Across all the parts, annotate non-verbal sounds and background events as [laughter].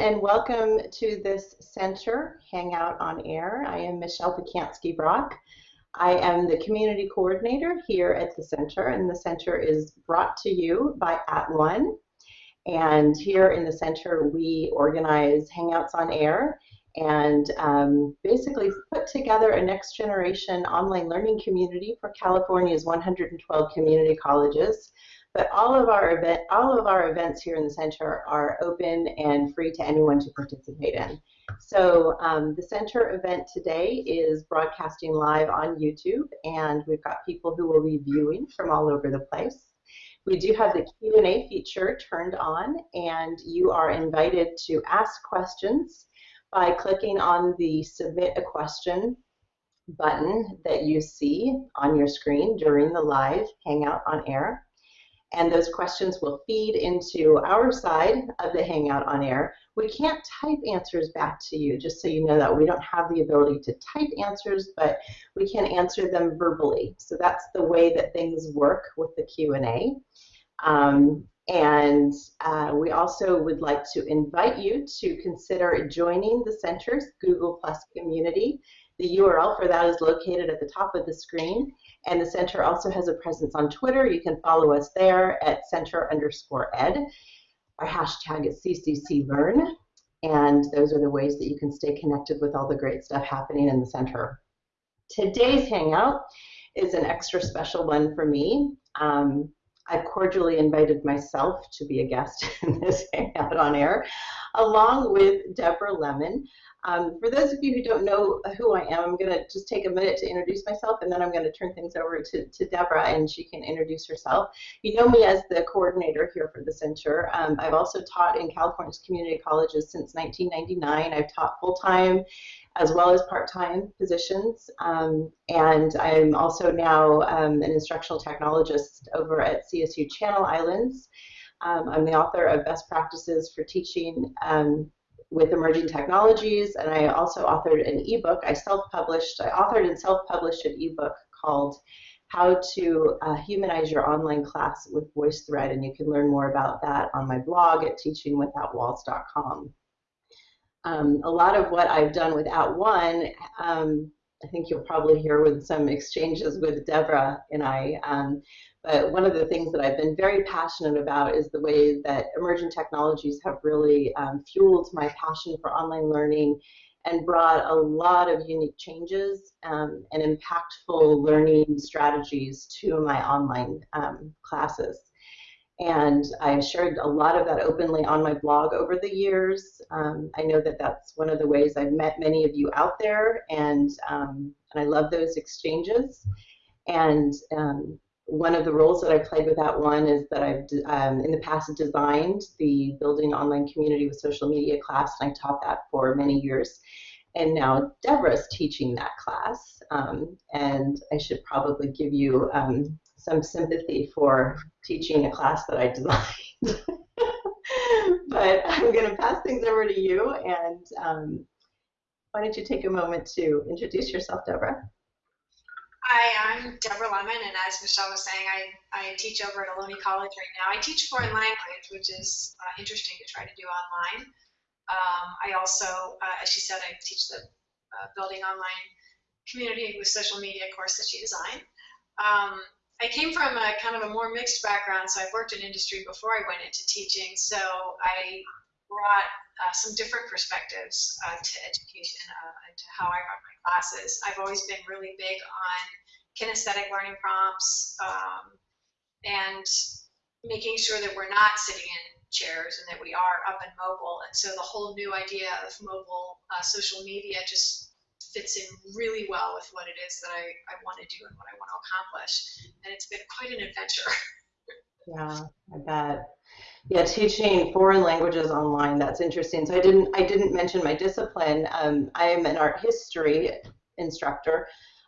and welcome to this center, Hangout on Air. I am Michelle Pacansky Brock. I am the community coordinator here at the center, and the center is brought to you by @ONE. And here in the center, we organize Hangouts on Air and um, basically put together a next generation online learning community for California's 112 community colleges but all of our event, all of our events here in the center are open and free to anyone to participate in. So um, the center event today is broadcasting live on YouTube, and we've got people who will be viewing from all over the place. We do have the Q&A feature turned on, and you are invited to ask questions by clicking on the Submit a Question button that you see on your screen during the live Hangout on Air and those questions will feed into our side of the Hangout on Air. We can't type answers back to you, just so you know that. We don't have the ability to type answers, but we can answer them verbally. So that's the way that things work with the Q&A. Um, and uh, we also would like to invite you to consider joining the center's Google Plus community. The URL for that is located at the top of the screen. And the center also has a presence on Twitter. You can follow us there at center underscore ed. Our hashtag is CCCLearn. And those are the ways that you can stay connected with all the great stuff happening in the center. Today's Hangout is an extra special one for me. Um, I've cordially invited myself to be a guest [laughs] in this Hangout on Air, along with Deborah Lemon. Um, for those of you who don't know who I am, I'm going to just take a minute to introduce myself, and then I'm going to turn things over to, to Deborah, and she can introduce herself. You know me as the coordinator here for the center. Um, I've also taught in California's community colleges since 1999. I've taught full-time as well as part-time positions, um, and I'm also now um, an instructional technologist over at CSU Channel Islands. Um, I'm the author of Best Practices for Teaching um, with emerging technologies, and I also authored an ebook. I self-published, I authored and self-published an ebook called How to uh, Humanize Your Online Class with VoiceThread, and you can learn more about that on my blog at teachingwithoutwalls.com. Um, a lot of what I've done with @ONE, um, I think you'll probably hear with some exchanges with Deborah and I, um, but one of the things that I've been very passionate about is the way that emerging technologies have really um, fueled my passion for online learning and brought a lot of unique changes um, and impactful learning strategies to my online um, classes. And I've shared a lot of that openly on my blog over the years. Um, I know that that's one of the ways I've met many of you out there, and, um, and I love those exchanges. And um, one of the roles that I played with that One is that I've um, in the past designed the Building Online Community with Social Media class, and I taught that for many years. And now Deborah's teaching that class, um, and I should probably give you um, some sympathy for teaching a class that I designed. [laughs] but I'm going to pass things over to you, and um, why don't you take a moment to introduce yourself, Deborah? Hi, I'm Deborah Lemon, and as Michelle was saying, I, I teach over at Ohlone College right now. I teach foreign language, which is uh, interesting to try to do online. Um, I also, uh, as she said, I teach the uh, Building Online Community with Social Media course that she designed. Um, I came from a kind of a more mixed background, so I've worked in industry before I went into teaching, so I brought uh, some different perspectives uh, to education uh, and to how I run my classes. I've always been really big on kinesthetic learning prompts um, and making sure that we're not sitting in chairs and that we are up and mobile. And so the whole new idea of mobile uh, social media just fits in really well with what it is that I, I want to do and what I want to accomplish. And it's been quite an adventure. [laughs] yeah, I bet. Yeah, teaching foreign languages online, that's interesting. So I didn't I didn't mention my discipline. Um, I am an art history instructor.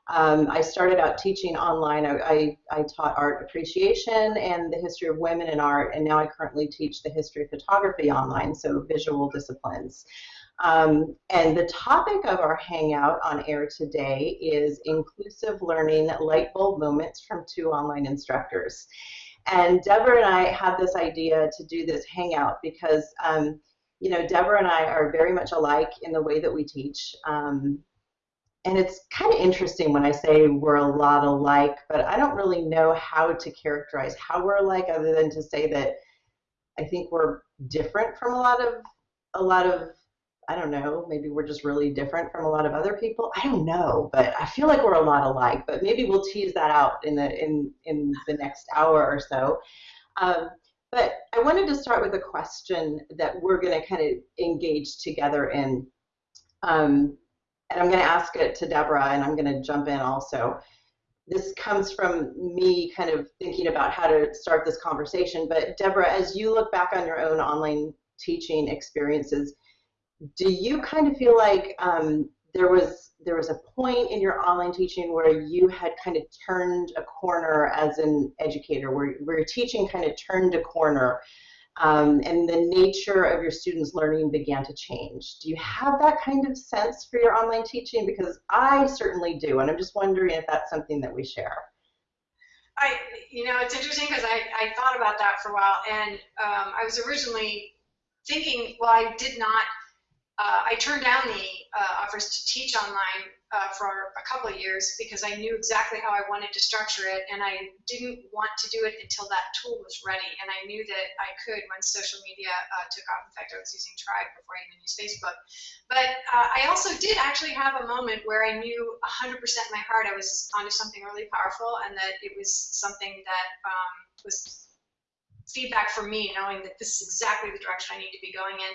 Um, I started out teaching online. I, I, I, taught art appreciation and the history of women in art, and now I currently teach the history of photography online, so visual disciplines. Um, and the topic of our hangout on air today is inclusive learning light bulb moments from two online instructors. And Deborah and I had this idea to do this hangout because, um, you know, Deborah and I are very much alike in the way that we teach. Um, and it's kind of interesting when I say we're a lot alike, but I don't really know how to characterize how we're alike other than to say that I think we're different from a lot of a lot of I don't know, maybe we're just really different from a lot of other people. I don't know, but I feel like we're a lot alike. But maybe we'll tease that out in the in in the next hour or so. Um, but I wanted to start with a question that we're going to kind of engage together in. Um, and I'm going to ask it to Deborah, and I'm going to jump in also. This comes from me kind of thinking about how to start this conversation. But Deborah, as you look back on your own online teaching experiences, do you kind of feel like um, there was there was a point in your online teaching where you had kind of turned a corner as an educator, where, where your teaching kind of turned a corner um, and the nature of your students' learning began to change. Do you have that kind of sense for your online teaching? Because I certainly do, and I'm just wondering if that's something that we share. I, you know, it's interesting because I, I thought about that for a while, and um, I was originally thinking, well, I did not uh, I turned down the uh, offers to teach online uh, for a couple of years because I knew exactly how I wanted to structure it, and I didn't want to do it until that tool was ready. And I knew that I could when social media uh, took off. In fact, I was using Tribe before I even used Facebook. But uh, I also did actually have a moment where I knew 100% in my heart I was onto something really powerful, and that it was something that um, was feedback from me knowing that this is exactly the direction I need to be going in.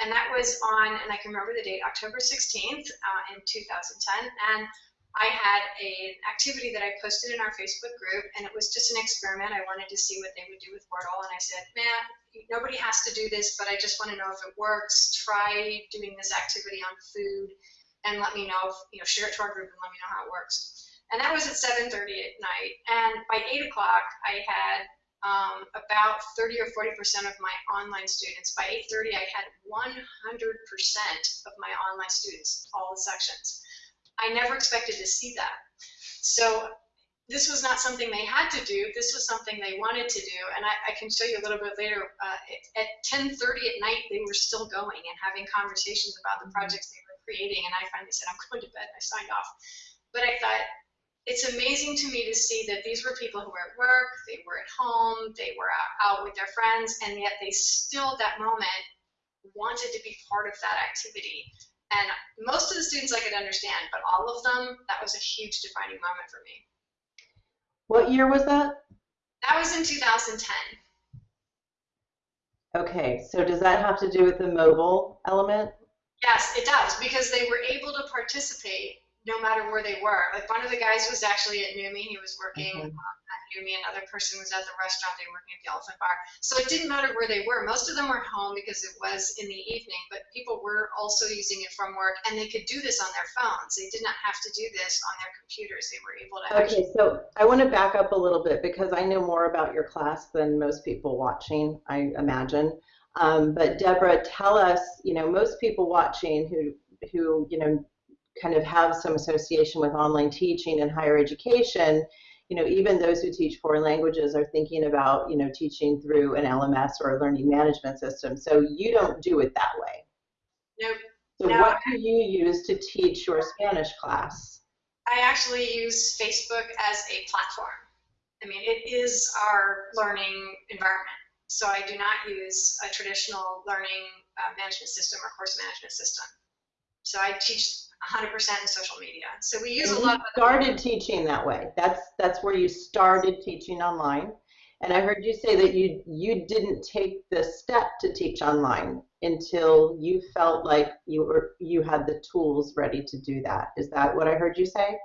And that was on, and I can remember the date, October 16th uh, in 2010. And I had an activity that I posted in our Facebook group, and it was just an experiment. I wanted to see what they would do with Wordle, and I said, man, nobody has to do this, but I just want to know if it works. Try doing this activity on food, and let me know, if, you know, share it to our group and let me know how it works. And that was at 7.30 at night. And by 8 o'clock, I had um, about 30 or 40 percent of my online students. By 8:30, I had 100 percent of my online students, all the sections. I never expected to see that. So this was not something they had to do. This was something they wanted to do, and I, I can show you a little bit later. Uh, at 10:30 at night, they were still going and having conversations about the projects they were creating. And I finally said, "I'm going to bed." I signed off. But I thought, it's amazing to me to see that these were people who were at work, they were at home, they were out, with their friends, and yet they still, at that moment, wanted to be part of that activity. And most of the students I could understand, but all of them, that was a huge defining moment for me. What year was that? That was in 2010. Okay, so does that have to do with the mobile element? Yes, it does, because they were able to participate no matter where they were. Like one of the guys was actually at NUMMI. He was working mm-hmm. at NUMMI. Another person was at the restaurant. They were working at the Elephant Bar. So it didn't matter where they were. Most of them were home because it was in the evening, but people were also using it from work, and they could do this on their phones. They did not have to do this on their computers. They were able to. Okay, so I want to back up a little bit because I know more about your class than most people watching. I imagine. Um, but Deborah, tell us, you know, most people watching who who you know kind of have some association with online teaching and higher education, you know, even those who teach foreign languages are thinking about, you know, teaching through an LMS or a learning management system. So you don't do it that way. Nope. So no. what do you use to teach your Spanish class? I actually use Facebook as a platform. I mean, it is our learning environment. So I do not use a traditional learning uh, management system or course management system. So I teach 100% in social media. So we use and a lot of started teaching that way. That's that's where you started teaching online. And I heard you say that you you didn't take the step to teach online until you felt like you were you had the tools ready to do that. Is that what I heard you say?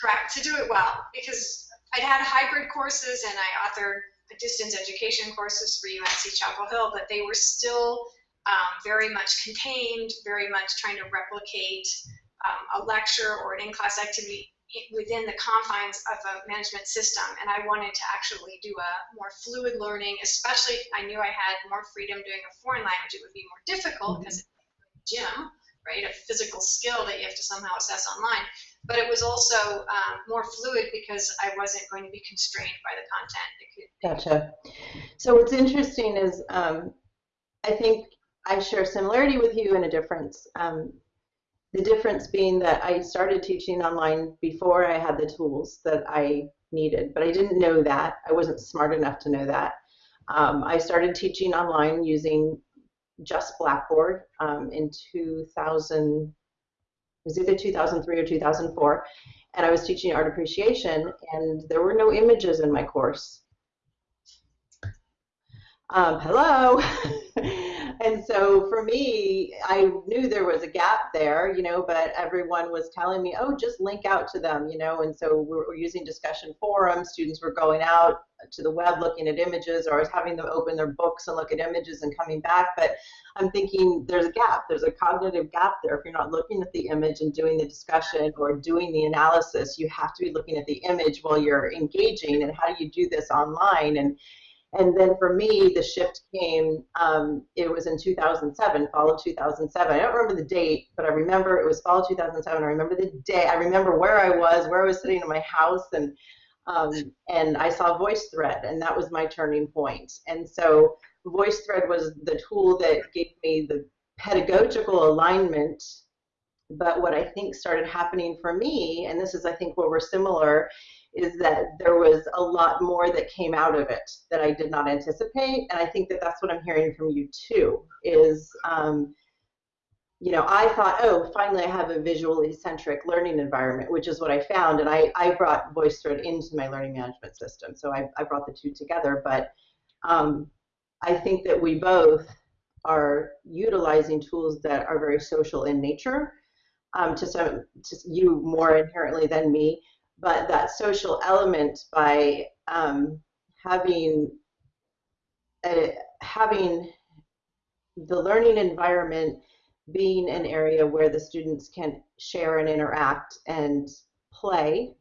Correct. To do it well, because I'd had hybrid courses and I authored distance education courses for UNC Chapel Hill, but they were still um, very much contained, very much trying to replicate um, a lecture or an in-class activity within the confines of a management system and I wanted to actually do a more fluid learning, especially I knew I had more freedom doing a foreign language. It would be more difficult because mm-hmm. it's gym, right, a physical skill that you have to somehow assess online. But it was also um, more fluid because I wasn't going to be constrained by the content. Could, gotcha. So what's interesting is um, I think I share similarity with you and a difference. Um, the difference being that I started teaching online before I had the tools that I needed, but I didn't know that. I wasn't smart enough to know that. Um, I started teaching online using just Blackboard um, in 2000, it was either 2003 or 2004, and I was teaching art appreciation, and there were no images in my course. Um, hello. [laughs] and so for me, I knew there was a gap there, you know, but everyone was telling me, oh, just link out to them, you know, and so we were using discussion forums. Students were going out to the web looking at images, or I was having them open their books and look at images and coming back. But I'm thinking there's a gap, there's a cognitive gap there. If you're not looking at the image and doing the discussion or doing the analysis, you have to be looking at the image while you're engaging. And how do you do this online? And and then for me, the shift came, um, it was in 2007, fall of 2007. I don't remember the date, but I remember it was fall of 2007. I remember the day. I remember where I was, where I was sitting in my house, and um, and I saw VoiceThread, and that was my turning point. And so VoiceThread was the tool that gave me the pedagogical alignment. But what I think started happening for me, and this is I think where we're similar, is that there was a lot more that came out of it that I did not anticipate. And I think that that's what I'm hearing from you too, is, um, you know, I thought, oh, finally I have a visually centric learning environment, which is what I found. And I, I brought VoiceThread into my learning management system. So I, I brought the two together. But um, I think that we both are utilizing tools that are very social in nature. Um, to some, to you more inherently than me, but that social element by um, having a, having the learning environment being an area where the students can share and interact and play,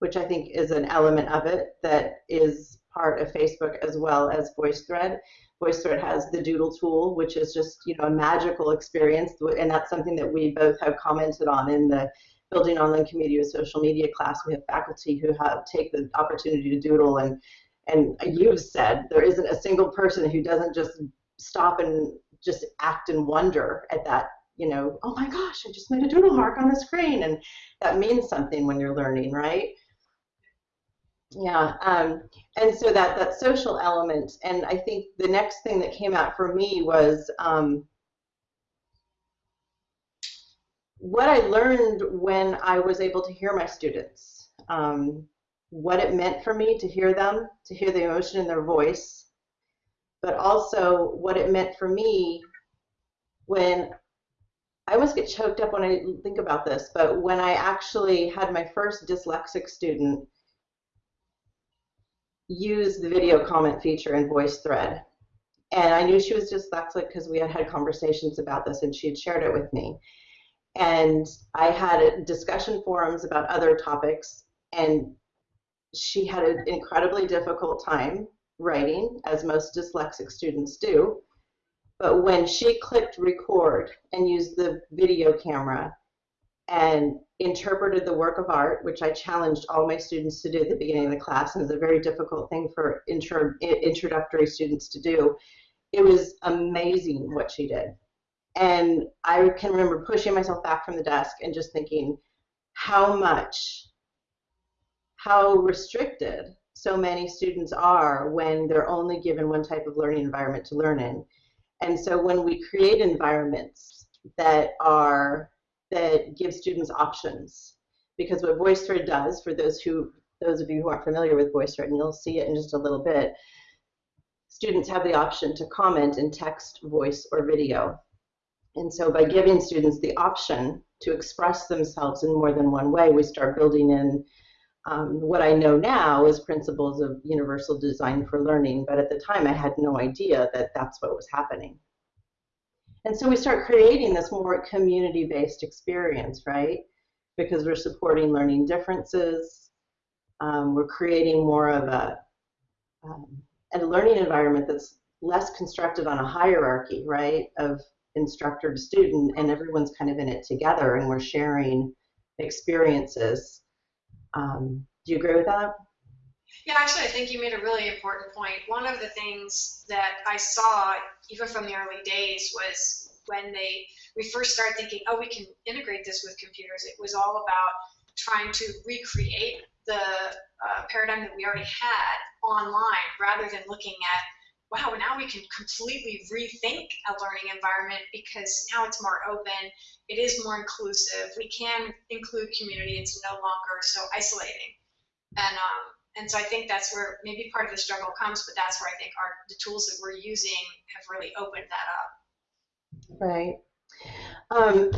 which I think is an element of it that is part of Facebook as well as VoiceThread. VoiceThread has the Doodle tool, which is just you know a magical experience, and that's something that we both have commented on in the building online community with social media class, we have faculty who have take the opportunity to doodle and and you've said there isn't a single person who doesn't just stop and just act in wonder at that you know oh my gosh i just made a doodle mark on the screen. And that means something when you're learning right? Yeah um, and so that that social element and i think the next thing that came out for me was um, what I learned when I was able to hear my students, um, what it meant for me to hear them, to hear the emotion in their voice, but also what it meant for me when I almost get choked up when I think about this, but when I actually had my first dyslexic student use the video comment feature in VoiceThread. And I knew she was dyslexic because we had had conversations about this and she had shared it with me and I had discussion forums about other topics, and she had an incredibly difficult time writing, as most dyslexic students do. But when she clicked record and used the video camera and interpreted the work of art, which I challenged all my students to do at the beginning of the class, and is a very difficult thing for intro, introductory students to do, it was amazing what she did. And I can remember pushing myself back from the desk and just thinking how much, how restricted so many students are when they're only given one type of learning environment to learn in. And so when we create environments that are that give students options, because what VoiceThread does, for those who those of you who aren't familiar with VoiceThread, and you'll see it in just a little bit, students have the option to comment in text, voice, or video. And so by giving students the option to express themselves in more than one way, we start building in um, what I know now is principles of universal design for learning, but at the time I had no idea that that's what was happening. And so we start creating this more community-based experience, right? Because we're supporting learning differences, um, we're creating more of a, um, a learning environment that's less constructed on a hierarchy, right, of instructor to student and everyone's kind of in it together and we're sharing experiences. Um, do you agree with that? Yeah, actually, I think you made a really important point. One of the things that I saw, even from the early days, was when they we first started thinking, oh, we can integrate this with computers. It was all about trying to recreate the uh, paradigm that we already had online, rather than looking at, wow, now we can completely rethink a learning environment because now it's more open, it is more inclusive. We can include community. It's no longer so isolating. And um, and so I think that's where maybe part of the struggle comes, but that's where I think our the tools that we're using have really opened that up. Right. Um,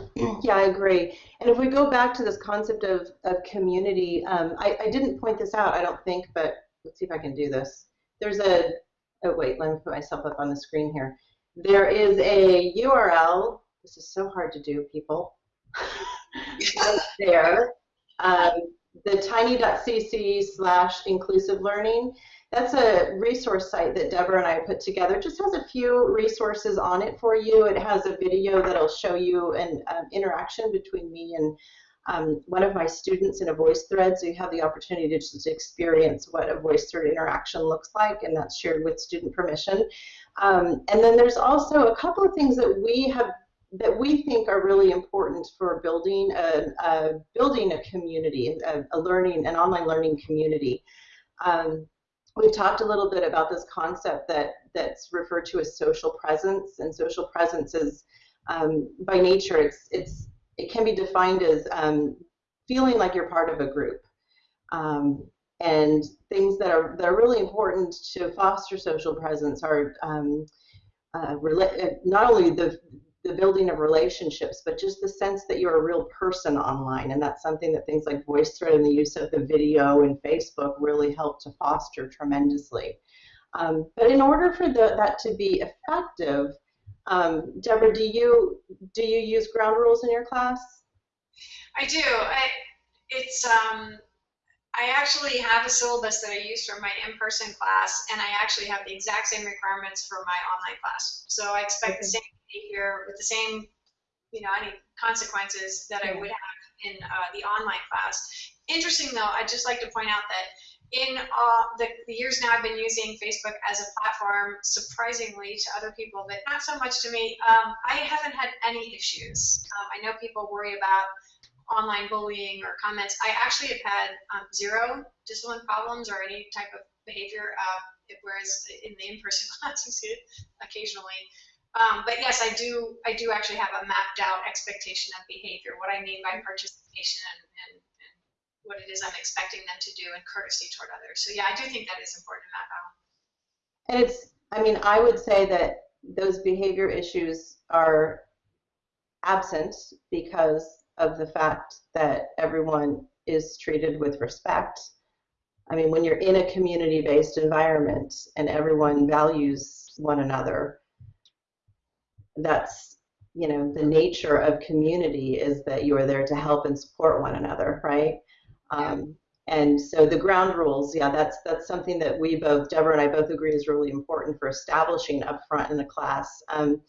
yeah, I agree. And if we go back to this concept of, of community, um, I, I didn't point this out, I don't think, but let's see if I can do this. There's a, oh wait, let me put myself up on the screen here. There is a URL, this is so hard to do, people, [laughs] there. Um, the tiny.cc slash inclusive learning. That's a resource site that Deborah and I put together. It just has a few resources on it for you. It has a video that'll show you an um, interaction between me and um, one of my students in a voice thread, so you have the opportunity to just experience what a voice thread interaction looks like, and that's shared with student permission. Um, and then there's also a couple of things that we have that we think are really important for building a, a building a community, a, a, learning, an online learning community. Um, we've talked a little bit about this concept that that's referred to as social presence, and social presence is um, by nature it's it's it can be defined as um, feeling like you're part of a group. Um, and things that are that are really important to foster social presence are um, uh, not only the the building of relationships, but just the sense that you're a real person online. And that's something that things like VoiceThread and the use of the video and Facebook really help to foster tremendously. Um, but in order for the, that to be effective, um, Deborah, do you do you use ground rules in your class? I do. I, it's um, I actually have a syllabus that I use for my in-person class, and I actually have the exact same requirements for my online class. So I expect the same behavior with the same, you know, any consequences that I would have in uh, the online class. Interesting though, I'd just like to point out that in uh, the, the, years now I've been using Facebook as a platform, surprisingly to other people, but not so much to me, um, I haven't had any issues. Um, I know people worry about online bullying or comments. I actually have had um, zero discipline problems or any type of behavior, uh, whereas in the in-person [laughs] classes, occasionally. Um, but yes, I do. I do actually have a mapped out expectation of behavior. What I mean by participation and, what it is I'm expecting them to do, and courtesy toward others. So yeah, I do think that is important to map out. And it's. I mean, I would say that those behavior issues are absent because of the fact that everyone is treated with respect. I mean, when you're in a community-based environment and everyone values one another, that's you know the nature of community is that you are there to help and support one another, right? Um, and so the ground rules, yeah, that's that's something that we both, Deborah and I both agree is really important for establishing upfront in the class. Um,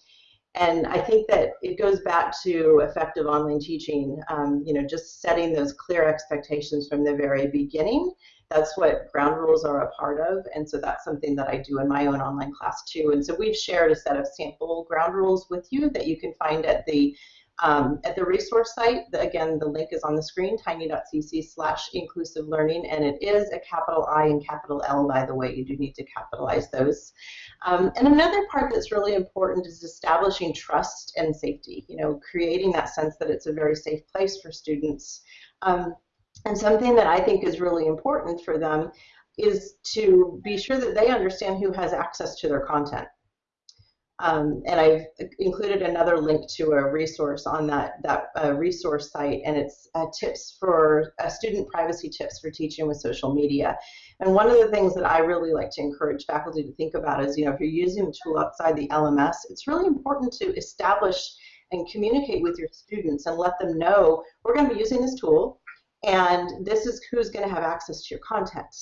and I think that it goes back to effective online teaching, um, you know, just setting those clear expectations from the very beginning. That's what ground rules are a part of, and so that's something that I do in my own online class too. And so we've shared a set of sample ground rules with you that you can find at the um, at the resource site, the, again, the link is on the screen, tiny.cc slash inclusive learning, and it is a capital I and capital L, by the way. You do need to capitalize those. Um, and another part that's really important is establishing trust and safety, you know, creating that sense that it's a very safe place for students. Um, and something that I think is really important for them is to be sure that they understand who has access to their content. Um, and I've included another link to a resource on that that uh, resource site, and it's uh, tips for uh, student privacy tips for teaching with social media. And one of the things that I really like to encourage faculty to think about is, you know, if you're using a tool outside the LMS, it's really important to establish and communicate with your students and let them know we're going to be using this tool, and this is who's going to have access to your content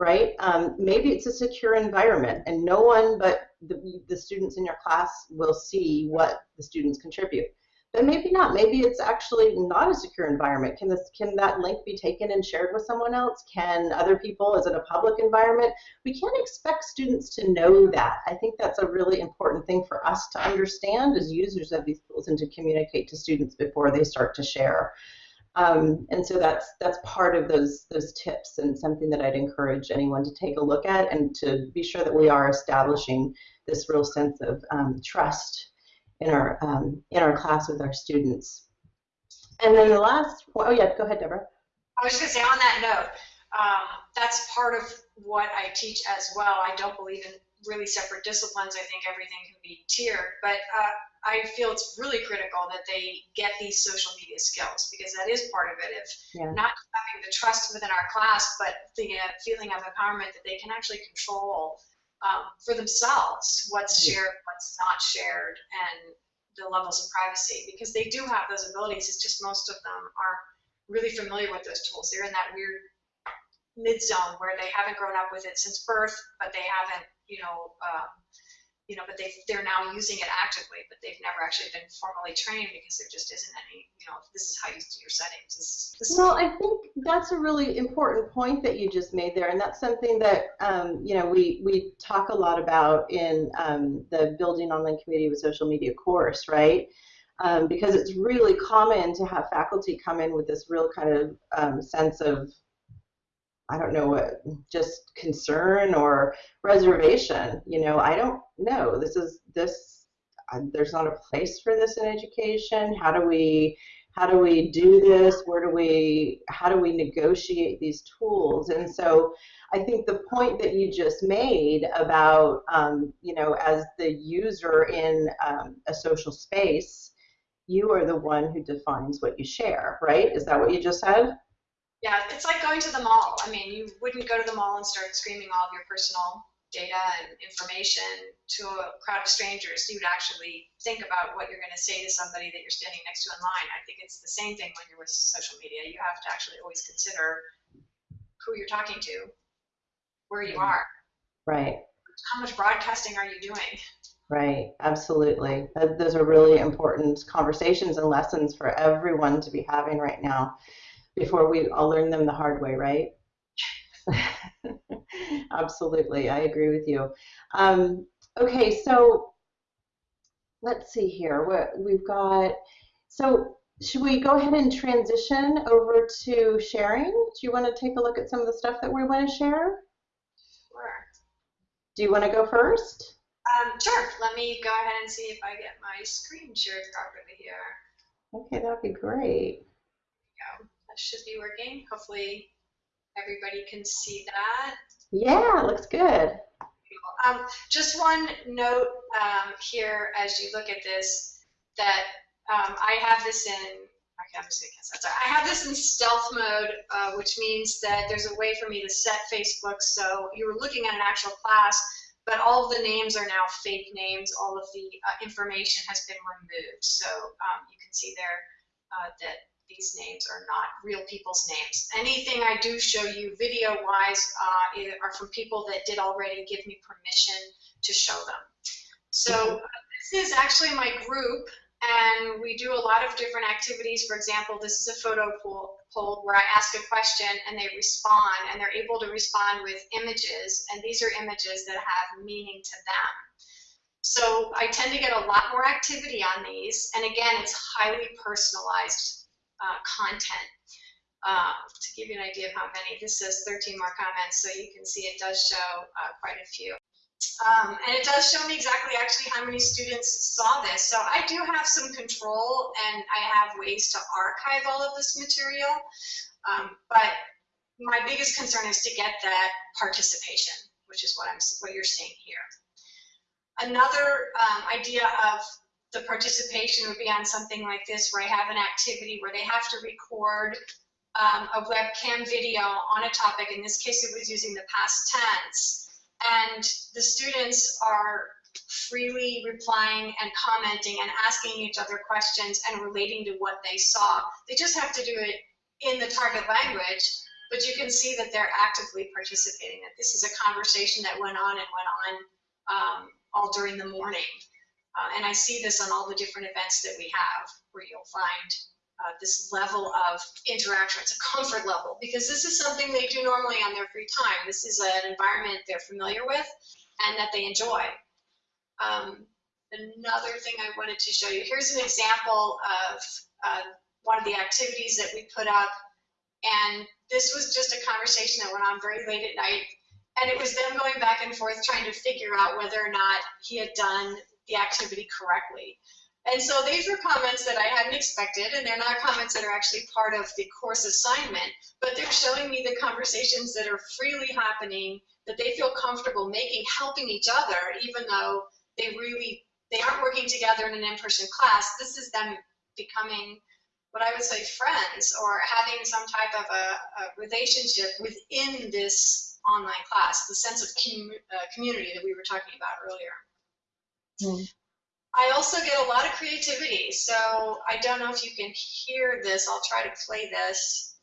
right? Um, maybe it's a secure environment and no one but the, the students in your class will see what the students contribute. but maybe not. Maybe it's actually not a secure environment. Can this can that link be taken and shared with someone else? Can other people? Is it a public environment? We can't expect students to know that. I think that's a really important thing for us to understand as users of these tools and to communicate to students before they start to share. Um, and so that's that's part of those those tips and something that I'd encourage anyone to take a look at and to be sure that we are establishing this real sense of um, trust in our um, in our class with our students. And then the last, oh yeah, go ahead, Deborah. I was going to say on that note, um, that's part of what I teach as well. I don't believe in really separate disciplines. I think everything can be tiered, but uh, I feel it's really critical that they get these social media skills because that is part of it. If yeah. not having the trust within our class, but the uh, feeling of empowerment that they can actually control um, for themselves what's shared, what's not shared, and the levels of privacy because they do have those abilities. It's just most of them aren't really familiar with those tools. They're in that weird mid zone where they haven't grown up with it since birth, but they haven't, you know, um, you know, but they they're now using it actively, but they've never actually been formally trained because there just isn't any, you know, this is how you do your settings. This is, this well, I think that's a really important point that you just made there, and that's something that um, you know we we talk a lot about in um, the Building Online Community with Social Media course, right? Um, because it's really common to have faculty come in with this real kind of um, sense of I don't know what, just concern or reservation. You know, I don't know. This is this. There's not a place for this in education. How do we, how do we do this? Where do we, how do we negotiate these tools? And so, I think the point that you just made about, um, you know, as the user in um, a social space, you are the one who defines what you share, right? Is that what you just said? Yeah, it's like going to the mall. I mean, you wouldn't go to the mall and start screaming all of your personal data and information to a crowd of strangers. You would actually think about what you're going to say to somebody that you're standing next to in line. I think it's the same thing when you're with social media. You have to actually always consider who you're talking to, where you mm-hmm. are. Right. How much broadcasting are you doing? Right, absolutely. Those are really important conversations and lessons for everyone to be having right now before we all learn them the hard way, right? [laughs] Absolutely, I agree with you. Um, okay, so let's see here. What we've got. So should we go ahead and transition over to sharing? Do you want to take a look at some of the stuff that we want to share? Sure. Do you want to go first? Um, sure. Let me go ahead and see if I get my screen shared properly here. Okay, that'd be great should be working. Hopefully everybody can see that. Yeah, looks good. Um, just one note um, here as you look at this that um, I have this in okay, I'm just gonna I have this in stealth mode, uh, which means that there's a way for me to set Facebook so you were looking at an actual class, but all of the names are now fake names. All of the uh, information has been removed. So um, you can see there uh, that these names are not real people's names. Anything I do show you video-wise uh, are from people that did already give me permission to show them. So mm-hmm. this is actually my group, and we do a lot of different activities. For example, this is a photo poll, poll where I ask a question and they respond, and they're able to respond with images, and these are images that have meaning to them. So I tend to get a lot more activity on these, and again, it's highly personalized uh, content. Uh, to give you an idea of how many, this says 13 more comments, so you can see it does show uh, quite a few. Um, and it does show me exactly actually how many students saw this. So I do have some control and I have ways to archive all of this material. Um, but my biggest concern is to get that participation, which is what I'm what you're seeing here. Another um, idea of the participation would be on something like this where I have an activity where they have to record um, a webcam video on a topic. In this case, it was using the past tense. And the students are freely replying and commenting and asking each other questions and relating to what they saw. They just have to do it in the target language, but you can see that they're actively participating, that this is a conversation that went on and went on um, all during the morning. Uh, and I see this on all the different events that we have, where you'll find uh, this level of interaction. It's a comfort level because this is something they do normally on their free time. This is an environment they're familiar with and that they enjoy. Um, another thing I wanted to show you, here's an example of uh, one of the activities that we put up. And this was just a conversation that went on very late at night. And it was them going back and forth trying to figure out whether or not he had done the activity correctly. And so these were comments that I hadn't expected, and they're not comments that are actually part of the course assignment, but they're showing me the conversations that are freely happening, that they feel comfortable making, helping each other, even though they really, they aren't working together in an in-person class. This is them becoming what I would say friends or having some type of a, a relationship within this online class, the sense of com uh, community that we were talking about earlier. Mm. I also get a lot of creativity, so I don't know if you can hear this. I'll try to play this.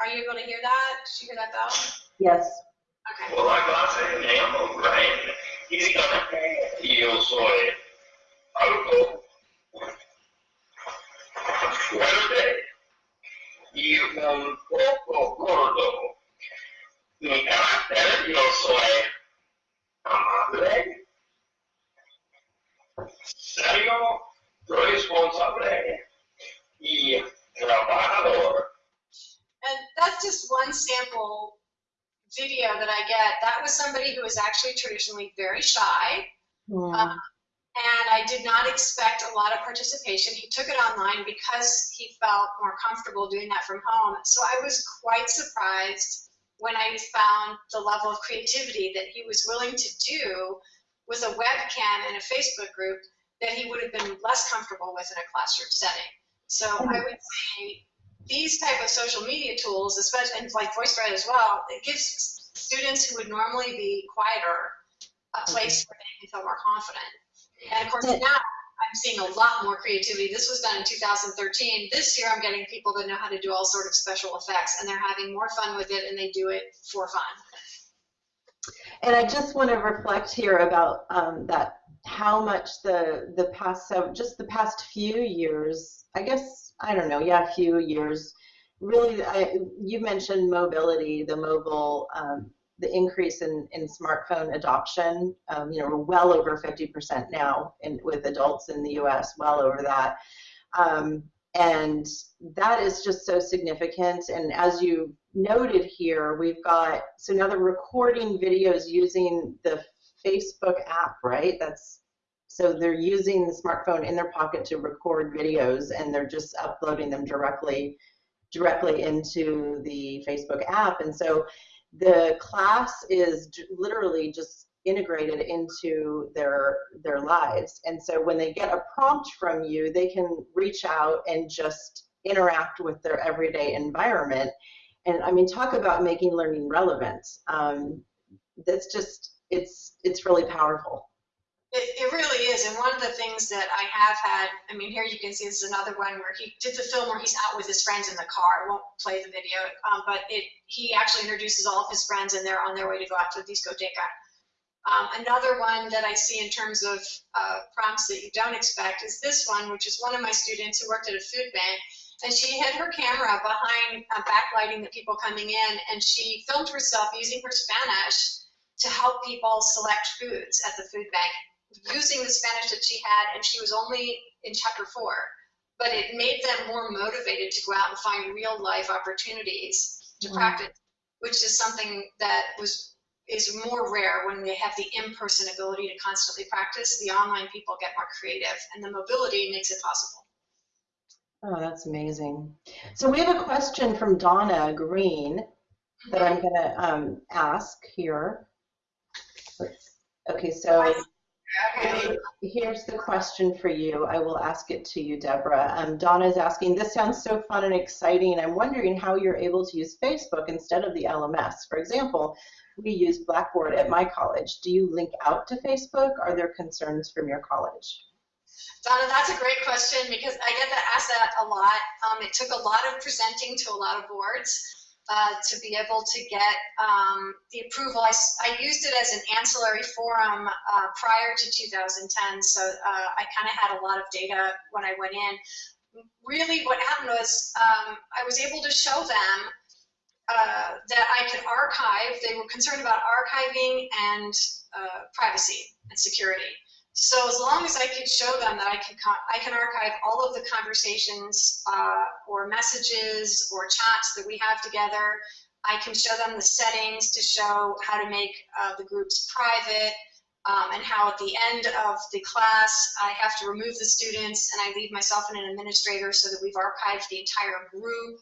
Are you able to hear that? Did you hear that bell? Yes. Okay. Well, I got a name classe, me llamo Brian. Y yo soy algo fuerte y un poco gordo. Mi carácter, soy amable, serio, responsable y trabajador. And that's just one sample video that I get. That was somebody who was actually traditionally very shy. Mm. Um, and I did not expect a lot of participation. He took it online because he felt more comfortable doing that from home. So I was quite surprised when I found the level of creativity that he was willing to do with a webcam and a Facebook group that he would have been less comfortable with in a classroom setting. So I would say these type of social media tools, especially and like VoiceThread as well, it gives students who would normally be quieter a place where they can feel more confident. And of course, now I'm seeing a lot more creativity. This was done in 2013. This year, I'm getting people that know how to do all sort of special effects, and they're having more fun with it, and they do it for fun. And I just want to reflect here about um, that how much the the past so just the past few years, I guess I don't know, yeah, a few years. Really, I, you mentioned mobility, the mobile um, the increase in, in smartphone adoption. Um, you know, we're well over 50% now in, with adults in the U.S., well over that. Um, and that is just so significant. And as you noted here, we've got, so now they're recording videos using the Facebook app, right? That's so they're using the smartphone in their pocket to record videos and they're just uploading them directly directly into the Facebook app. And so the class is literally just integrated into their their lives. And so when they get a prompt from you they can reach out and just interact with their everyday environment. And i mean talk about making learning relevant. Um, that's just it's it's really powerful it, it really is. And one of the things that I have had, I mean, here you can see this is another one where he did the film where he's out with his friends in the car. I won't play the video, um, but it he actually introduces all of his friends and they're on their way to go out to the discoteca. Um, another one that I see in terms of uh, prompts that you don't expect is this one, which is one of my students who worked at a food bank. And she had her camera behind uh, backlighting the people coming in, and she filmed herself using her Spanish to help people select foods at the food bank using the Spanish that she had, and she was only in chapter four. But it made them more motivated to go out and find real life opportunities to mm-hmm. practice, which is something that was is more rare when they have the in-person ability to constantly practice. The online people get more creative, and the mobility makes it possible. Oh, that's amazing. So we have a question from Donna Green that I'm going to um, ask here. Okay, so Here's the question for you. I will ask it to you, Deborah. Um, Donna is asking, this sounds so fun and exciting. I'm wondering how you're able to use Facebook instead of the LMS. For example, we use Blackboard at my college. Do you link out to Facebook? Are there concerns from your college? Donna, that's a great question because I get that asked that a lot. Um, it took a lot of presenting to a lot of boards. Uh, to be able to get um, the approval. I used it as an ancillary forum uh, prior to 2010, so uh, I kind of had a lot of data when I went in. Really, what happened was um, I was able to show them uh, that I could archive. They were concerned about archiving and uh, privacy and security. So as long as I can show them that I can I can archive all of the conversations uh, or messages or chats that we have together, I can show them the settings to show how to make uh, the groups private. Um, and how at the end of the class I have to remove the students and I leave myself and an administrator so that we've archived the entire group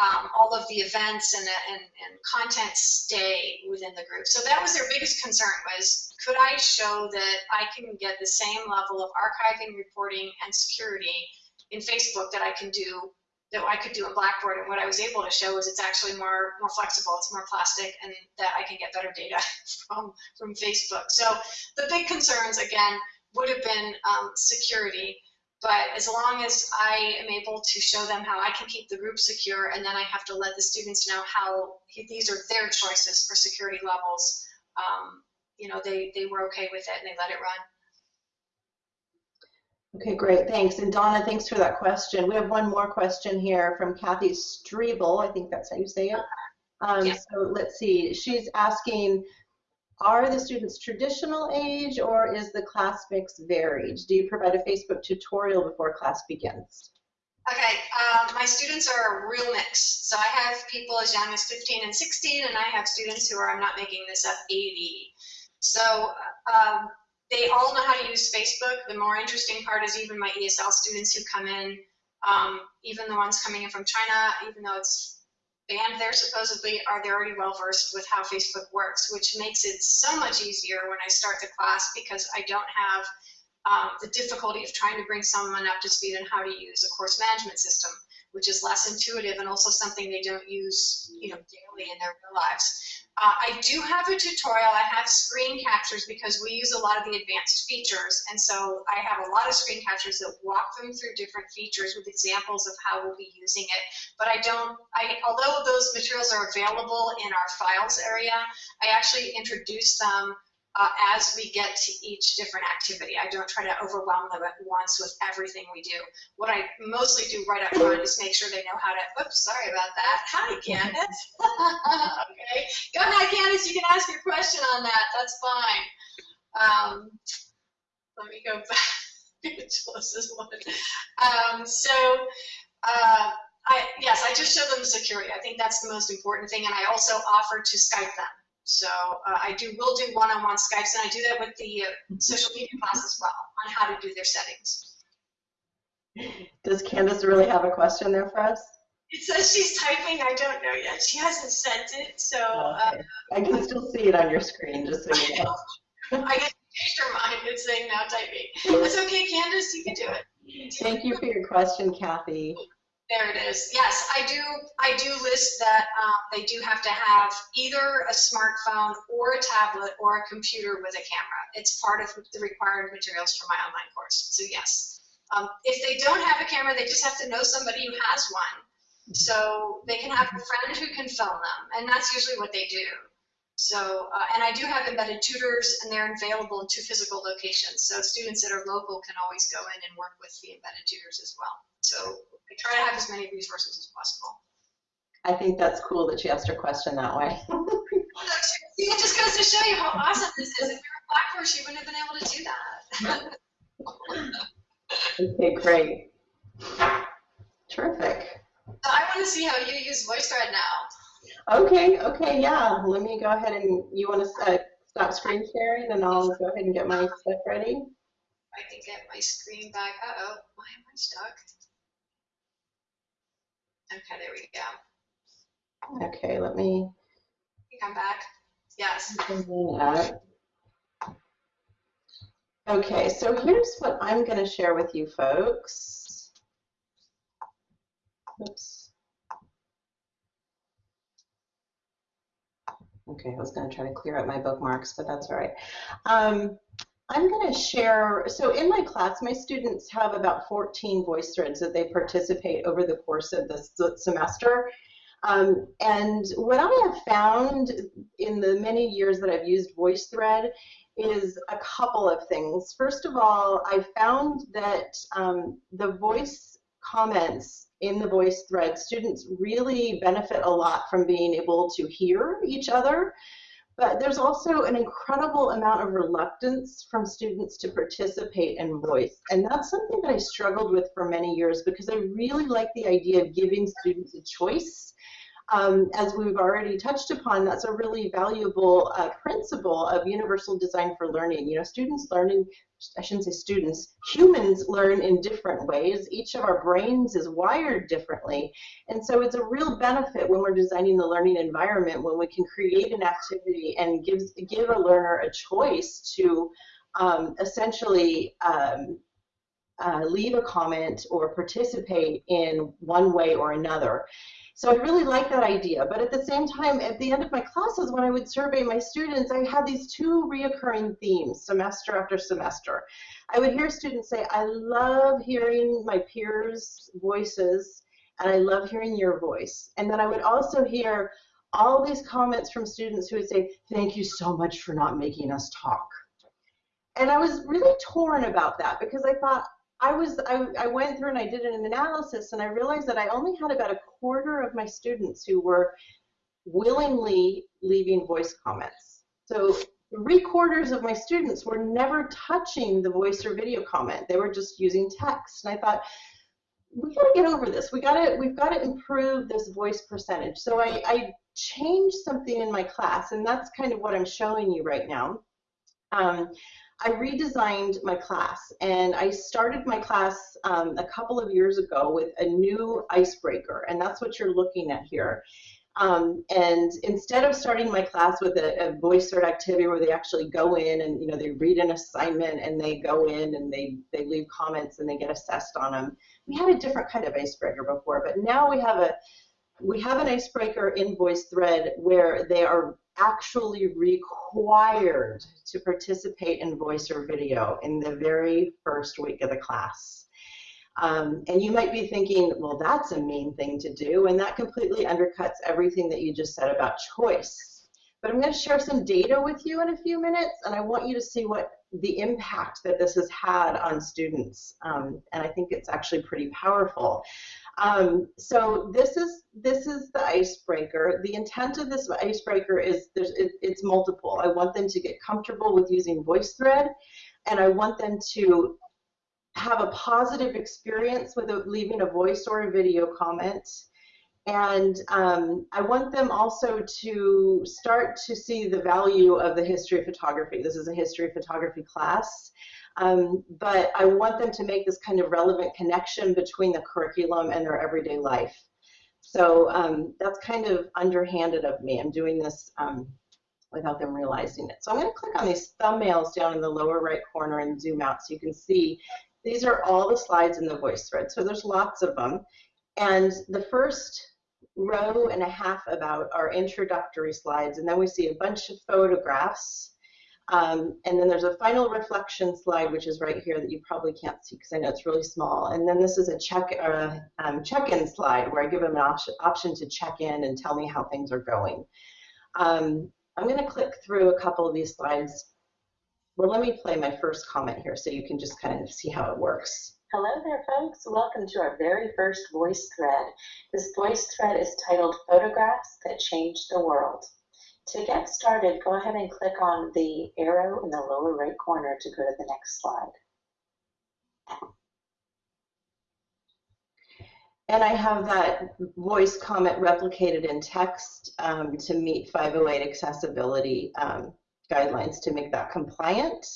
um, all of the events and, and, and content stay within the group. So that was their biggest concern was, could I show that I can get the same level of archiving, reporting, and security in Facebook that I can do, that I could do in Blackboard. And what I was able to show is it's actually more, more flexible, it's more plastic, and that I can get better data [laughs] from, from Facebook. So the big concerns, again, would have been um, security. But as long as I am able to show them how I can keep the group secure, and then I have to let the students know how these are their choices for security levels, um, you know, they, they were okay with it and they let it run. Okay, great, thanks. And Donna, thanks for that question. We have one more question here from Kathy Strebel. I think that's how you say it. Um, Yeah. So let's see. She's asking, are the students traditional age or is the class mix varied? Do you provide a Facebook tutorial before class begins? Okay, um, my students are a real mix. So I have people as young as 15 and 16, and I have students who are, I'm not making this up, 80. So um, they all know how to use Facebook. The more interesting part is even my ESL students who come in, um, even the ones coming in from China, even though it's banned there supposedly, are they already well versed with how Facebook works, which makes it so much easier when I start the class because I don't have um, the difficulty of trying to bring someone up to speed on how to use a course management system, which is less intuitive and also something they don't use, you know, daily in their real lives. Uh, I do have a tutorial. I have screen captures because we use a lot of the advanced features, and so I have a lot of screen captures that walk them through different features with examples of how we'll be using it. But I don't. I although those materials are available in our files area, I actually introduce them uh, as we get to each different activity. I don't try to overwhelm them at once with everything we do. What I mostly do right up front is make sure they know how to, oops, sorry about that. Hi, Candace. [laughs] okay, go ahead, Candace, you can ask your question on that. That's fine. Um, let me go [laughs] back to this one. Um, so, uh, I, yes, I just show them the security. I think that's the most important thing, and I also offer to Skype them. So uh, I do will do one-on-one Skypes, and I do that with the uh, social media class as well on how to do their settings. Does Candace really have a question there for us? It says she's typing. I don't know yet. She hasn't sent it, so uh, I can still see it on your screen, just so you know. [laughs] I guess she changed her mind. It's saying now typing. That's okay, Candace. You can do it. Thank you for your question, Kathy. There it is. Yes, I do. I do list that um, they do have to have either a smartphone or a tablet or a computer with a camera. It's part of the required materials for my online course. So yes, um, if they don't have a camera, they just have to know somebody who has one. So they can have a friend who can film them, and that's usually what they do. So, uh, and I do have embedded tutors, and they're available in two physical locations. So students that are local can always go in and work with the embedded tutors as well. So I try to have as many resources as possible. I think that's cool that she asked her question that way. [laughs] It just goes to show you how awesome this is. If you were a black horse, you wouldn't have been able to do that. [laughs] okay, great. Terrific. So I want to see how you use VoiceThread now. Okay, okay, yeah. Let me go ahead and you want to uh, stop screen sharing and I'll go ahead and get my stuff ready. I can get my screen back. Uh-oh, why am I stuck? Okay, there we go. Okay, let me. Come back. Yes. Okay, so here's what I'm going to share with you folks. Oops. Okay, I was going to try to clear up my bookmarks, but that's all right. Um, I'm going to share, so in my class, my students have about 14 voice threads that they participate over the course of the semester. Um, and what I have found in the many years that I've used VoiceThread is a couple of things. First of all, I found that um, the voice comments in the voice thread, students really benefit a lot from being able to hear each other. But there's also an incredible amount of reluctance from students to participate in voice. And that's something that I struggled with for many years because I really like the idea of giving students a choice um, as we've already touched upon, that's a really valuable uh, principle of universal design for learning. You know, students learning, I shouldn't say students, humans learn in different ways. Each of our brains is wired differently. And so it's a real benefit when we're designing the learning environment when we can create an activity and gives, give a learner a choice to um, essentially um, uh, leave a comment or participate in one way or another. So I really like that idea. But at the same time, at the end of my classes, when I would survey my students, I had these two reoccurring themes semester after semester. I would hear students say, I love hearing my peers' voices, and I love hearing your voice. And then I would also hear all these comments from students who would say, thank you so much for not making us talk. And I was really torn about that because I thought, I was I, I went through and I did an analysis and I realized that I only had about a quarter of my students who were willingly leaving voice comments. So three quarters of my students were never touching the voice or video comment. They were just using text. And I thought, we got to get over this. We got to we've got to improve this voice percentage. So I, I changed something in my class, and that's kind of what I'm showing you right now. Um, I redesigned my class and I started my class um, a couple of years ago with a new icebreaker and that's what you're looking at here. Um, and instead of starting my class with a, a voice thread activity where they actually go in and you know they read an assignment and they go in and they they leave comments and they get assessed on them, we had a different kind of icebreaker before, but now we have a we have an icebreaker in VoiceThread where they are actually required to participate in voice or video in the very first week of the class. Um, and you might be thinking, well, that's a mean thing to do, and that completely undercuts everything that you just said about choice. But I'm going to share some data with you in a few minutes, and I want you to see what the impact that this has had on students. Um, and I think it's actually pretty powerful. Um, so this is this is the icebreaker. The intent of this icebreaker is there's it, it's multiple. I want them to get comfortable with using VoiceThread, and I want them to have a positive experience with leaving a voice or a video comment. And um, I want them also to start to see the value of the history of photography. This is a history of photography class. Um, but I want them to make this kind of relevant connection between the curriculum and their everyday life. So um, that's kind of underhanded of me. I'm doing this um, without them realizing it. So I'm going to click on these thumbnails down in the lower right corner and zoom out so you can see these are all the slides in the voice thread. So there's lots of them. And the first row and a half about are introductory slides. And then we see a bunch of photographs um, and then there's a final reflection slide, which is right here that you probably can't see because I know it's really small. And then this is a check a um, check-in slide where I give them an op option to check in and tell me how things are going. Um, I'm going to click through a couple of these slides. Well, let me play my first comment here so you can just kind of see how it works. Hello there, folks. Welcome to our very first voice thread. This voice thread is titled Photographs That Changed the World. To get started, go ahead and click on the arrow in the lower right corner to go to the next slide. And I have that voice comment replicated in text um, to meet 508 accessibility um, guidelines to make that compliant.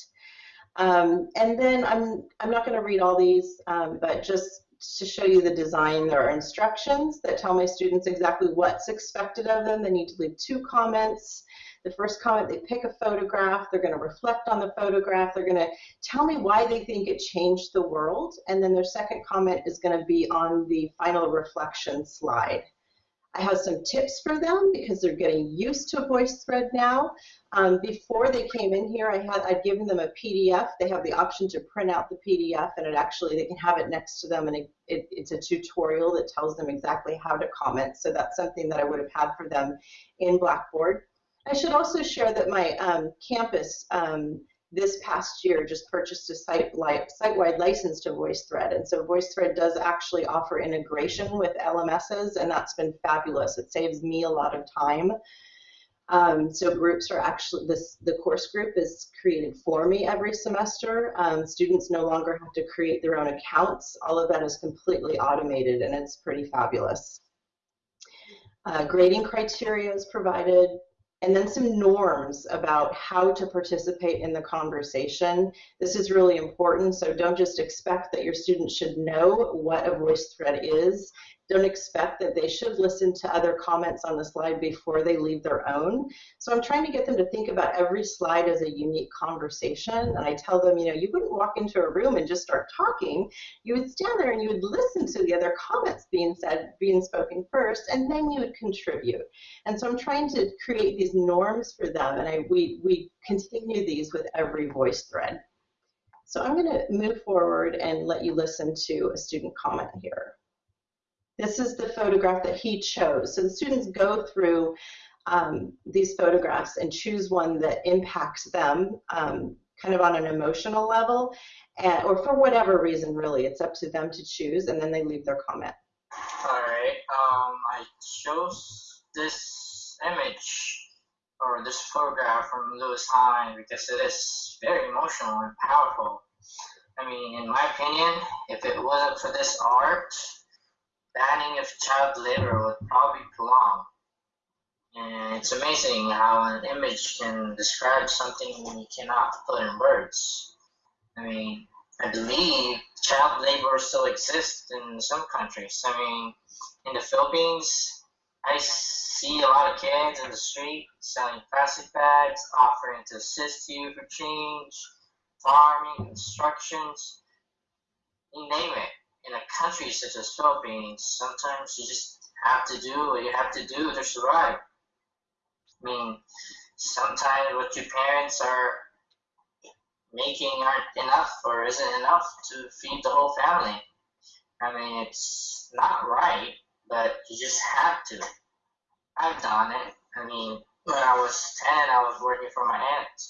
Um, and then I'm, I'm not going to read all these, um, but just to show you the design, there are instructions that tell my students exactly what's expected of them. They need to leave two comments. The first comment, they pick a photograph, they're going to reflect on the photograph, they're going to tell me why they think it changed the world, and then their second comment is going to be on the final reflection slide. I have some tips for them because they're getting used to VoiceThread now. Um, before they came in here, I had I'd given them a PDF. They have the option to print out the PDF, and it actually they can have it next to them, and it, it, it's a tutorial that tells them exactly how to comment. So that's something that I would have had for them in Blackboard. I should also share that my um, campus um, this past year just purchased a site site-wide license to VoiceThread, and so VoiceThread does actually offer integration with LMSs, and that's been fabulous. It saves me a lot of time. Um, so groups are actually this the course group is created for me every semester. Um, students no longer have to create their own accounts. All of that is completely automated, and it's pretty fabulous. Uh, grading criteria is provided and then some norms about how to participate in the conversation. This is really important, so don't just expect that your students should know what a voice thread is don't expect that they should listen to other comments on the slide before they leave their own. So I'm trying to get them to think about every slide as a unique conversation. And I tell them, you know, you wouldn't walk into a room and just start talking. You would stand there and you would listen to the other comments being said, being spoken first, and then you would contribute. And so I'm trying to create these norms for them. And I, we, we continue these with every voice thread. So I'm going to move forward and let you listen to a student comment here. This is the photograph that he chose. So the students go through um, these photographs and choose one that impacts them um, kind of on an emotional level and, or for whatever reason really it's up to them to choose and then they leave their comment. All right, um, I chose this image or this photograph from Lewis Hine because it is very emotional and powerful. I mean, in my opinion, if it wasn't for this art, banning of child labor would probably prolong. And it's amazing how an image can describe something you cannot put in words. I mean, I believe child labor still exists in some countries. I mean, in the Philippines, I see a lot of kids in the street selling plastic bags, offering to assist you for change, farming, instructions, you name it in a country such as Philippines, sometimes you just have to do what you have to do to survive. I mean, sometimes what your parents are making aren't enough or isn't enough to feed the whole family. I mean, it's not right, but you just have to. I've done it. I mean, when I was 10, I was working for my aunt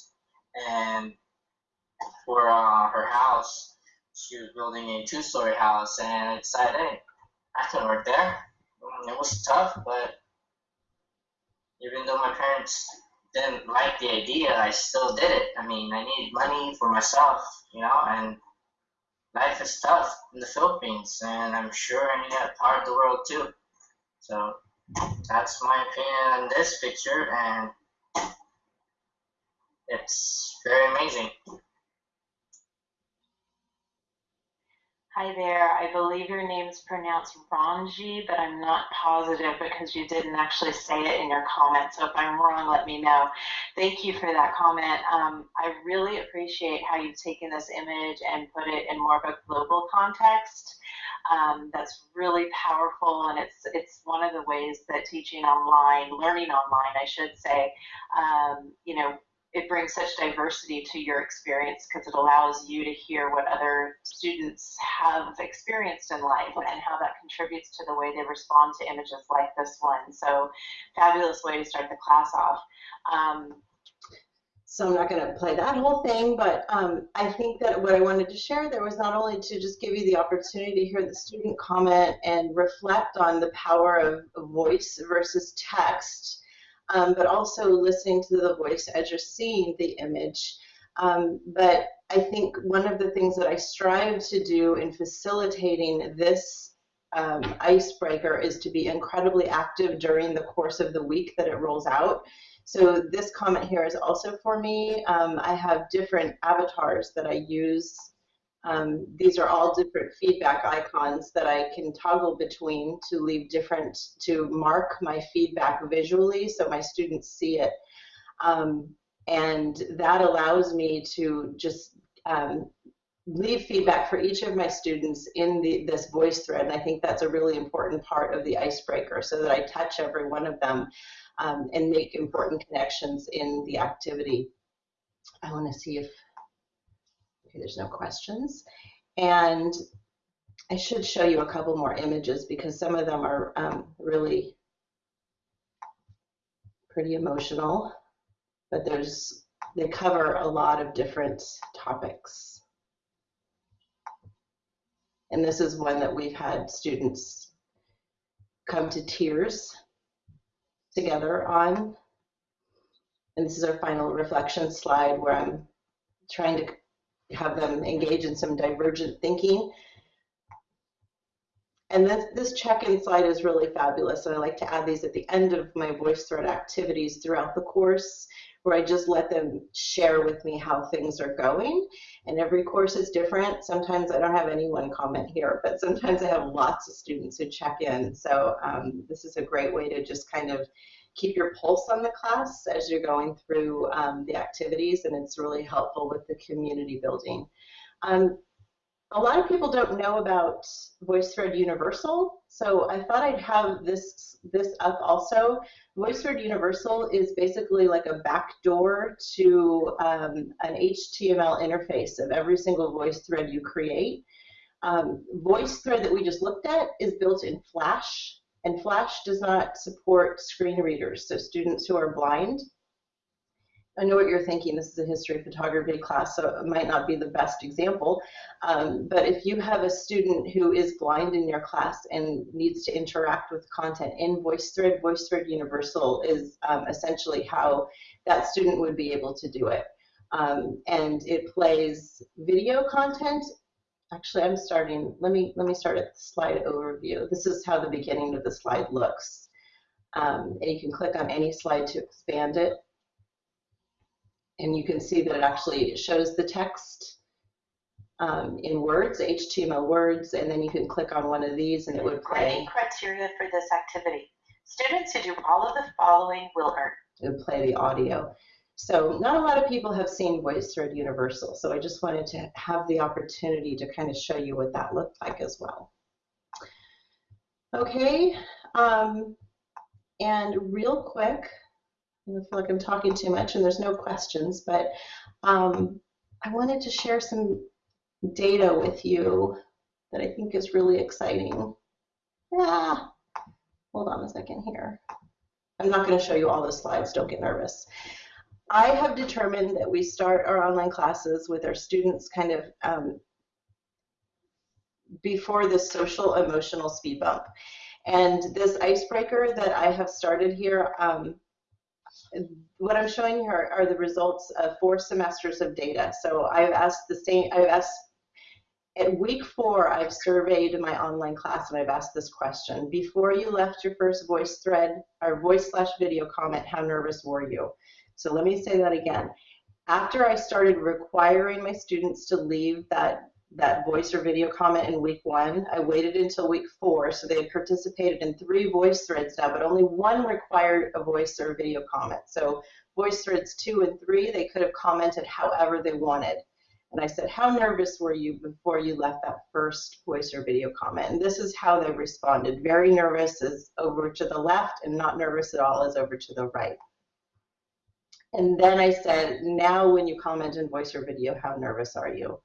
and for uh, her house she was building a two-story house, and I decided, hey, I can work there. Mm, it was tough, but even though my parents didn't like the idea, I still did it. I mean, I needed money for myself, you know, and life is tough in the Philippines, and I'm sure in that part of the world too. So that's my opinion on this picture, and it's very amazing. Hi there. I believe your name is pronounced Ranji, but I'm not positive because you didn't actually say it in your comment. So if I'm wrong, let me know. Thank you for that comment. Um, I really appreciate how you've taken this image and put it in more of a global context. Um, that's really powerful, and it's it's one of the ways that teaching online, learning online, I should say, um, you know, it brings such diversity to your experience because it allows you to hear what other students have experienced in life and how that contributes to the way they respond to images like this one. So fabulous way to start the class off. Um, so I'm not going to play that whole thing, but um, I think that what I wanted to share there was not only to just give you the opportunity to hear the student comment and reflect on the power of voice versus text, um, but also listening to the voice as you're seeing the image. Um, but I think one of the things that I strive to do in facilitating this um, icebreaker is to be incredibly active during the course of the week that it rolls out. So this comment here is also for me. Um, I have different avatars that I use um, these are all different feedback icons that I can toggle between to leave different, to mark my feedback visually so my students see it. Um, and that allows me to just um, leave feedback for each of my students in the, this voice thread. And I think that's a really important part of the icebreaker so that I touch every one of them um, and make important connections in the activity. I want to see if, there's no questions. And I should show you a couple more images because some of them are um, really pretty emotional, but there's, they cover a lot of different topics. And this is one that we've had students come to tears together on. And this is our final reflection slide where I'm trying to have them engage in some divergent thinking. And this, this check-in slide is really fabulous. And I like to add these at the end of my VoiceThread activities throughout the course where I just let them share with me how things are going. And every course is different. Sometimes I don't have anyone comment here, but sometimes I have lots of students who check in. So um, this is a great way to just kind of keep your pulse on the class as you're going through um, the activities, and it's really helpful with the community building. Um, a lot of people don't know about VoiceThread Universal, so I thought I'd have this this up also. VoiceThread Universal is basically like a backdoor to um, an HTML interface of every single VoiceThread you create. Um, VoiceThread that we just looked at is built in Flash, and Flash does not support screen readers, so students who are blind I know what you're thinking. This is a history of photography class, so it might not be the best example. Um, but if you have a student who is blind in your class and needs to interact with content in VoiceThread, VoiceThread Universal is um, essentially how that student would be able to do it. Um, and it plays video content. Actually, I'm starting. Let me let me start at the slide overview. This is how the beginning of the slide looks. Um, and you can click on any slide to expand it and you can see that it actually shows the text um, in words, HTML words, and then you can click on one of these and it would play. Grading criteria for this activity. Students who do all of the following will earn. It would play the audio. So not a lot of people have seen VoiceThread Universal, so I just wanted to have the opportunity to kind of show you what that looked like as well. Okay, um, and real quick, I feel like I'm talking too much and there's no questions, but um, I wanted to share some data with you that I think is really exciting. Ah, hold on a second here. I'm not going to show you all the slides, don't get nervous. I have determined that we start our online classes with our students kind of um, before the social emotional speed bump. And this icebreaker that I have started here, um, what I'm showing here are the results of four semesters of data. So I've asked the same, I've asked, at week four, I've surveyed my online class and I've asked this question. Before you left your first voice thread, or voice slash video comment, how nervous were you? So let me say that again. After I started requiring my students to leave that that voice or video comment in week one. I waited until week four, so they had participated in three voice threads now, but only one required a voice or video comment. So voice threads two and three, they could have commented however they wanted. And I said, how nervous were you before you left that first voice or video comment? And this is how they responded. Very nervous is over to the left and not nervous at all is over to the right. And then I said, now when you comment in voice or video, how nervous are you?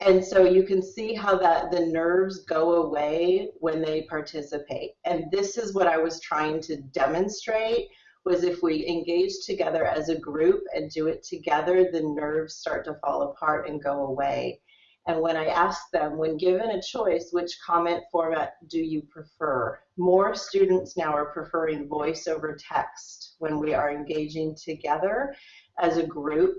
And so you can see how that the nerves go away when they participate. And this is what I was trying to demonstrate was if we engage together as a group and do it together, the nerves start to fall apart and go away. And when I asked them, when given a choice, which comment format do you prefer? More students now are preferring voice over text when we are engaging together as a group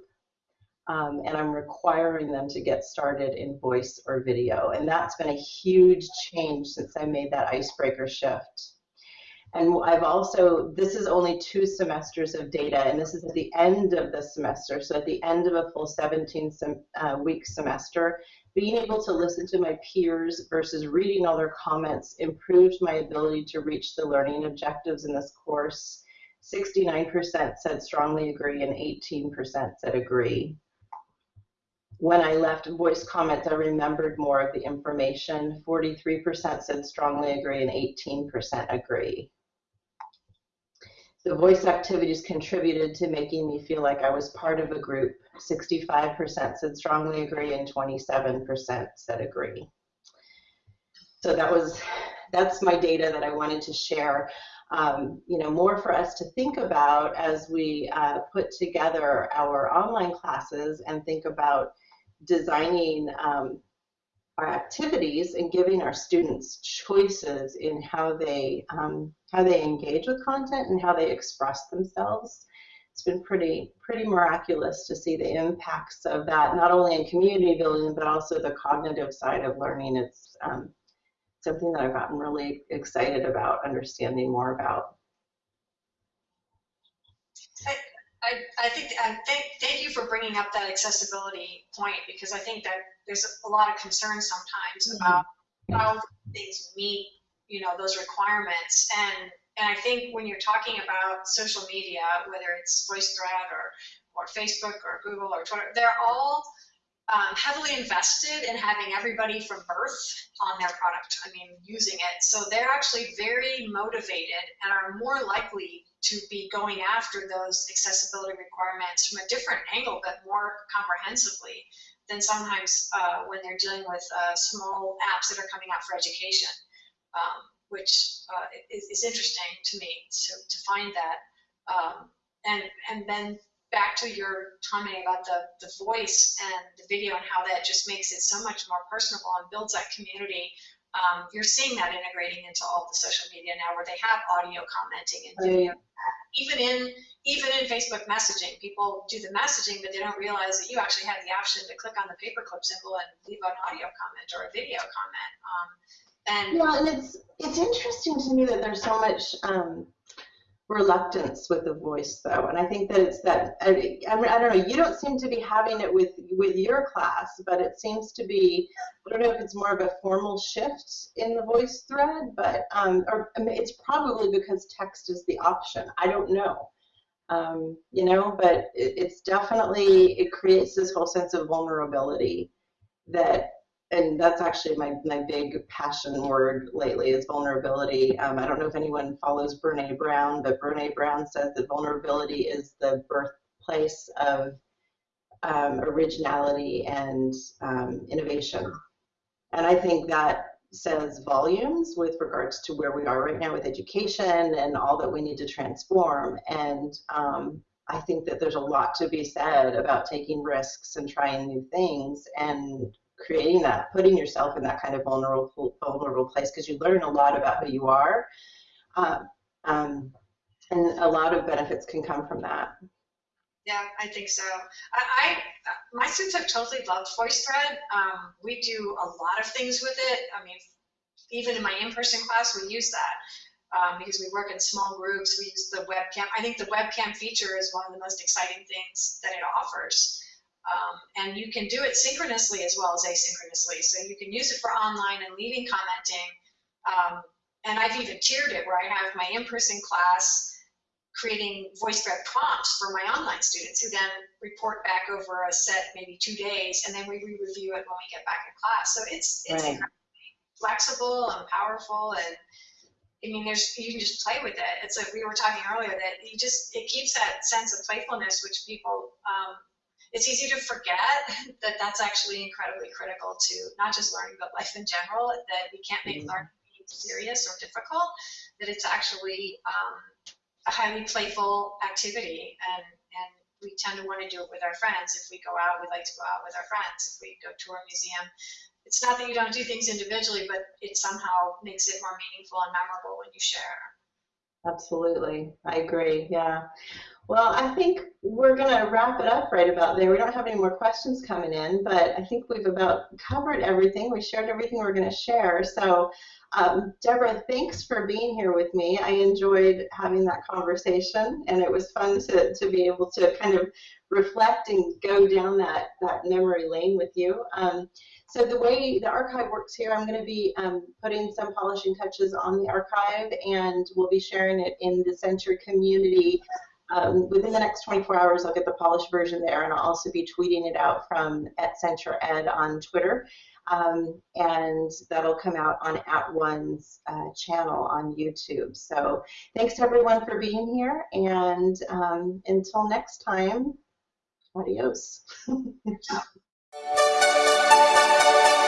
um, and I'm requiring them to get started in voice or video. And that's been a huge change since I made that icebreaker shift. And I've also, this is only two semesters of data, and this is at the end of the semester. So at the end of a full 17 sem uh, week semester, being able to listen to my peers versus reading all their comments improved my ability to reach the learning objectives in this course. 69% said strongly agree and 18% said agree. when I left voice comments, I remembered more of the information. 43% said strongly agree and 18% agree. The voice activities contributed to making me feel like I was part of a group. 65% said strongly agree and 27% said agree. So that was that's my data that I wanted to share. Um, you know, more for us to think about as we uh, put together our online classes and think about designing um, our activities and giving our students choices in how they um, how they engage with content and how they express themselves. It's been pretty pretty miraculous to see the impacts of that, not only in community building but also the cognitive side of learning. It's um, something that I've gotten really excited about understanding more about. I, I think, I thank, thank you for bringing up that accessibility point because I think that there's a lot of concern sometimes about how things meet, you know, those requirements. And, and I think when you're talking about social media, whether it's VoiceThread or, or Facebook or Google or Twitter, they're all um, heavily invested in having everybody from birth on their product, I mean, using it. So they're actually very motivated and are more likely to be going after those accessibility requirements from a different angle, but more comprehensively than sometimes uh, when they're dealing with uh, small apps that are coming out for education, um, which uh, is, is, interesting to me to, to find that. Um, and, and then back to your commenting about the, the voice and the video and how that just makes it so much more personable and builds that community. Um, you're seeing that integrating into all the social media now where they have audio commenting and video. Even in even in Facebook messaging, people do the messaging, but they don't realize that you actually have the option to click on the paperclip symbol and leave an audio comment or a video comment. Um, and yeah, and it's it's interesting to me that there's so much um, reluctance with the voice though. And i think that it's that I, I, don't know you don't seem to be having it with with your class but it seems to be i don't know if it's more of a formal shift in the voice thread but um or I mean, it's probably because text is the option. I don't know. Um, you know but it, it's definitely it creates this whole sense of vulnerability that and that's actually my, my big passion word lately is vulnerability. Um, I don't know if anyone follows Brene Brown, but Brene Brown says that vulnerability is the birthplace of um, originality and um, innovation. And I think that says volumes with regards to where we are right now with education and all that we need to transform. And um, I think that there's a lot to be said about taking risks and trying new things and creating that, putting yourself in that kind of vulnerable vulnerable place because you learn a lot about who you are, uh, um, and a lot of benefits can come from that. Yeah, I think so. I, I my students have totally loved VoiceThread. Um, we do a lot of things with it. I mean, even in my in-person class, we use that. Um, because we work in small groups, we use the webcam. I think the webcam feature is one of the most exciting things that it offers. Um, and you can do it synchronously as well as asynchronously. So you can use it for online and leaving commenting. Um, and I've even tiered it where I have my in-person class creating VoiceThread prompts for my online students who then report back over a set, maybe two days, and then we re-review it when we get back in class. So it's it's right. flexible and powerful and I mean, there's you can just play with it. It's like we were talking earlier that you just it keeps that sense of playfulness, which people um, it's easy to forget [laughs] that that's actually incredibly critical to not just learning but life in general that we can't make mm-hmm. learning serious or difficult that it's actually um, a highly playful activity. And and we tend to want to do it with our friends. If we go out we like to go out with our friends. If we go to a museum it's not that you don't do things individually but it somehow makes it more meaningful and memorable when you share. Absolutely. I agree. Yeah well, I think we're going to wrap it up right about there. We don't have any more questions coming in, but I think we've about covered everything. We shared everything we're going to share. So, um, Deborah, thanks for being here with me. I enjoyed having that conversation, and it was fun to, to be able to kind of reflect and go down that, that memory lane with you. Um, so the way the archive works here, I'm going to be um, putting some polishing touches on the archive, and we'll be sharing it in the center community um, within the next 24 hours, I'll get the polished version there, and I'll also be tweeting it out from at Center Ed on Twitter, um, and that'll come out on @ONE's uh, channel on YouTube. So thanks to everyone for being here, and um, until next time, adios. [laughs]